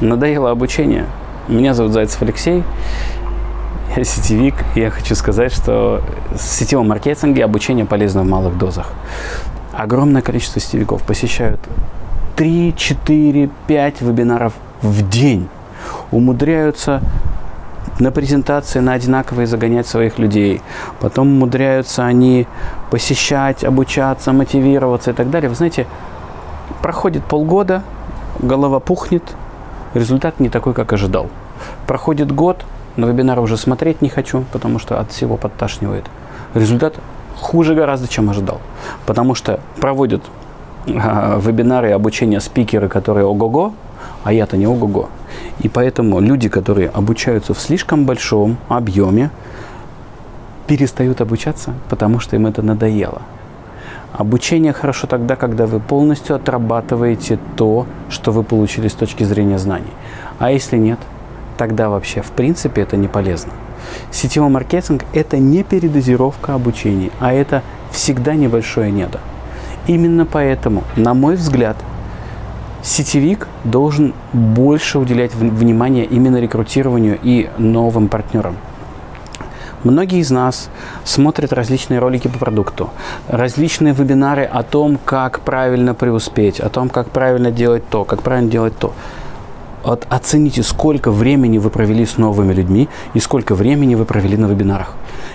Надоело обучение. Меня зовут Зайцев Алексей. Я сетевик. Я хочу сказать, что в сетевом маркетинге обучение полезно в малых дозах. Огромное количество сетевиков посещают 3, 4, 5 вебинаров в день. Умудряются на презентации на одинаковые загонять своих людей. Потом умудряются они посещать, обучаться, мотивироваться и так далее. Вы знаете, проходит полгода, голова пухнет, результат не такой, как ожидал. Проходит год, на вебинар уже смотреть не хочу, потому что от всего подташнивает. Результат хуже гораздо, чем ожидал. Потому что проводят э, вебинары обучения спикеры, которые ого-го, а я-то не ого-го. И поэтому люди, которые обучаются в слишком большом объеме, перестают обучаться, потому что им это надоело. Обучение хорошо тогда, когда вы полностью отрабатываете то, что вы получили с точки зрения знаний. А если нет, тогда вообще в принципе это не полезно. Сетевой маркетинг – это не передозировка обучения, а это всегда небольшое недо. Именно поэтому, на мой взгляд, сетевик должен больше уделять внимание именно рекрутированию и новым партнерам. Многие из нас смотрят различные ролики по продукту, различные вебинары о том, как правильно преуспеть, о том, как правильно делать то, как правильно делать то. Вот оцените, сколько времени вы провели с новыми людьми и сколько времени вы провели на вебинарах.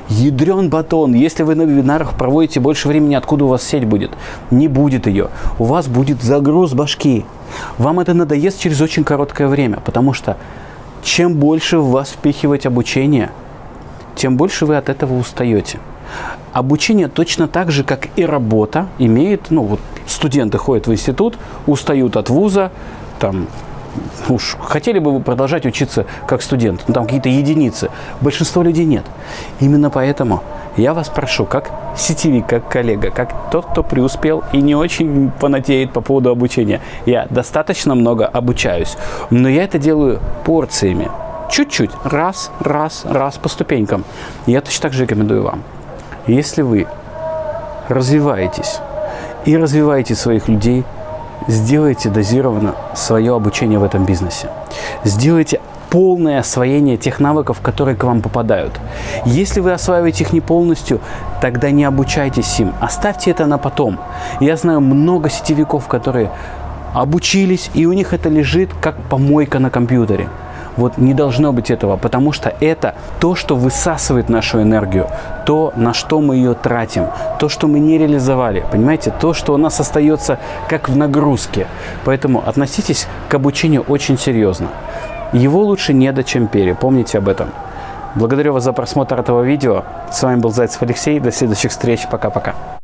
Ядрен батон, если вы на вебинарах проводите больше времени, откуда у вас сеть будет? Не будет ее. У вас будет загруз башки. Вам это надоест через очень короткое время, потому что чем больше в вас впихивать обучение – тем больше вы от этого устаете. Обучение точно так же, как и работа, имеет, ну вот студенты ходят в институт, устают от вуза, там, уж хотели бы вы продолжать учиться как студент, ну, там какие-то единицы, большинство людей нет. Именно поэтому я вас прошу, как сетевик, как коллега, как тот, кто преуспел и не очень понатеет по поводу обучения. Я достаточно много обучаюсь, но я это делаю порциями чуть-чуть, раз, раз, раз по ступенькам. Я точно так же рекомендую вам. Если вы развиваетесь и развиваете своих людей, сделайте дозированно свое обучение в этом бизнесе. Сделайте полное освоение тех навыков, которые к вам попадают. Если вы осваиваете их не полностью, тогда не обучайтесь им. Оставьте это на потом. Я знаю много сетевиков, которые обучились, и у них это лежит как помойка на компьютере. Вот не должно быть этого, потому что это то, что высасывает нашу энергию, то, на что мы ее тратим, то, что мы не реализовали, понимаете, то, что у нас остается как в нагрузке. Поэтому относитесь к обучению очень серьезно. Его лучше не до чем пере, помните об этом. Благодарю вас за просмотр этого видео. С вами был Зайцев Алексей. До следующих встреч. Пока-пока.